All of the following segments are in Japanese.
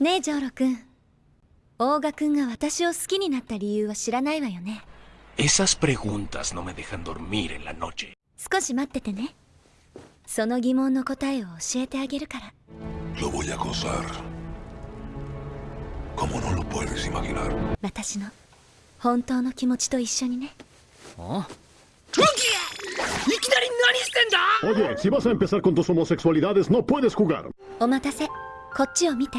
ねえジョーロ君大賀君が私を好きになった理由は知らないわよね Esas preguntas no me dejan dormir en la noche. 少し待っててねその疑問の答えを教えてあげるから Lo voy a gozar. Como no lo puedes imaginar. 私の本当の気持ちと一緒にね Oye, si vas a empezar con tus homosexualidades, no puedes jugar. お待たせこっちを見て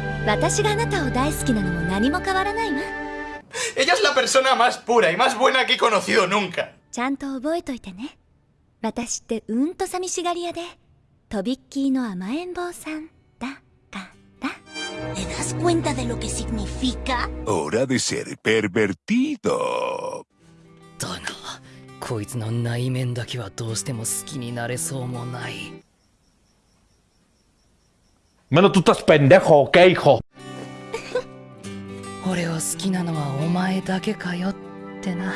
私があなたを大好きなのも何も変わらないわ Ella es la persona más pura y más buena que he conocido nunca. ちゃんと覚えといてね私ってうんと寂しがり屋でとびっきりの甘えん坊さんだから。¿Te das cuenta de lo que significa? Hora de ser pervertido. だが、こいつの内面だけはどうしても好きになれそうもない。Mano, tú estás pendejo, ¿ok, hijo? 俺を好きなのはお前だけかよってな。